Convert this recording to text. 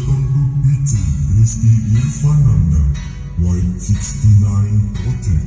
Bertangguk BT Rizky Irfananda White 69 Hotel